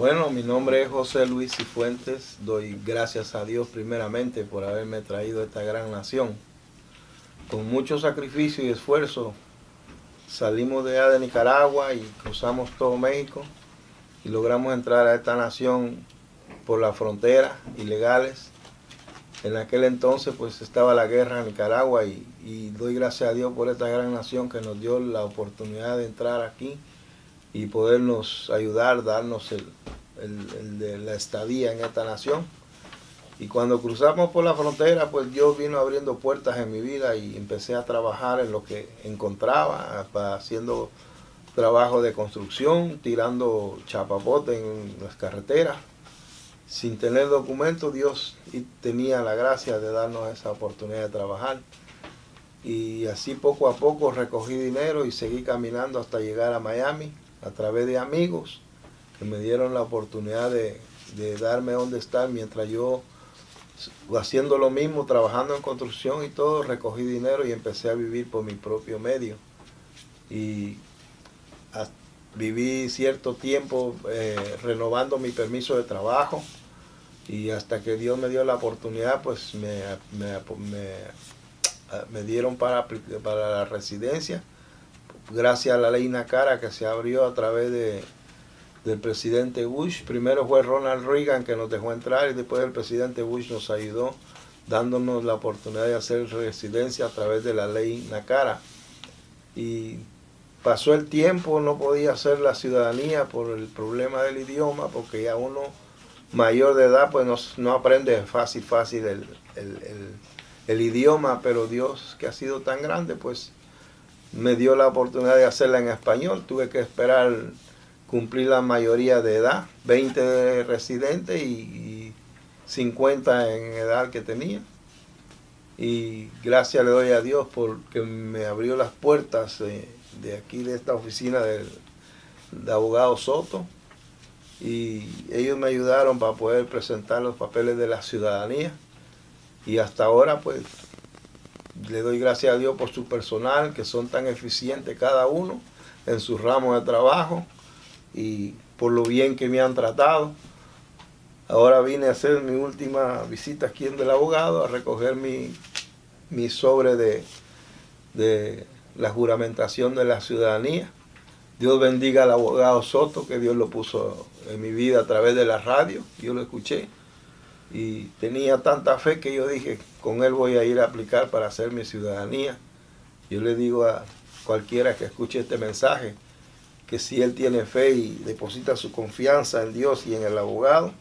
Bueno, mi nombre es José Luis Cifuentes. Doy gracias a Dios primeramente por haberme traído a esta gran nación. Con mucho sacrificio y esfuerzo salimos de allá de Nicaragua y cruzamos todo México y logramos entrar a esta nación por la frontera, ilegales. En aquel entonces pues estaba la guerra en Nicaragua y, y doy gracias a Dios por esta gran nación que nos dio la oportunidad de entrar aquí y podernos ayudar, darnos el, de la estadía en esta nación. Y cuando cruzamos por la frontera, pues Dios vino abriendo puertas en mi vida y empecé a trabajar en lo que encontraba, haciendo trabajo de construcción, tirando chapapote en las carreteras. Sin tener documentos, Dios tenía la gracia de darnos esa oportunidad de trabajar. Y así poco a poco recogí dinero y seguí caminando hasta llegar a Miami a través de amigos que me dieron la oportunidad de, darme donde estar mientras yo haciendo lo mismo, trabajando en construcción y todo, recogí dinero y empecé a vivir por mi propio medio. Y viví cierto tiempo eh, renovando mi permiso de trabajo y hasta que Dios me dio la oportunidad, pues me, me, dieron para, para la residencia gracias a la ley Nacara que se abrió a través de, del presidente Bush. Primero fue Ronald Reagan que nos dejó entrar y después el presidente Bush nos ayudó dándonos la oportunidad de hacer residencia a través de la ley Nacara. Y pasó el tiempo, no podía hacer la ciudadanía por el problema del idioma, porque ya uno mayor de edad pues no, no aprende fácil, fácil el, el idioma, pero Dios que ha sido tan grande pues me dio la oportunidad de hacerla en español. Tuve que esperar cumplir la mayoría de edad, 20 residentes y, 50 en edad que tenía. Y gracias le doy a Dios porque me abrió las puertas de, aquí, de esta oficina de abogado Soto. Y ellos me ayudaron para poder presentar los papeles de la ciudadanía. Y hasta ahora pues le doy gracias a Dios por su personal, que son tan eficientes cada uno en su ramo de trabajo y por lo bien que me han tratado. Ahora vine a hacer mi última visita aquí en el abogado, a recoger mi, mi sobre de, de la juramentación de la ciudadanía. Dios bendiga al abogado Soto, que Dios lo puso en mi vida a través de la radio, yo lo escuché y tenía tanta fe que yo dije, con él voy a ir a aplicar para hacer mi ciudadanía. Yo le digo a cualquiera que escuche este mensaje, que si él tiene fe y deposita su confianza en Dios y en el abogado,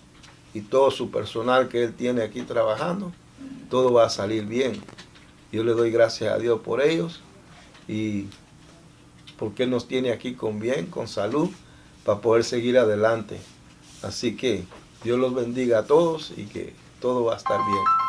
y todo su personal que él tiene aquí trabajando, todo va a salir bien. Yo le doy gracias a Dios por ellos y porque Él nos tiene aquí con bien, con salud, para poder seguir adelante. Así que Dios los bendiga a todos y que todo va a estar bien.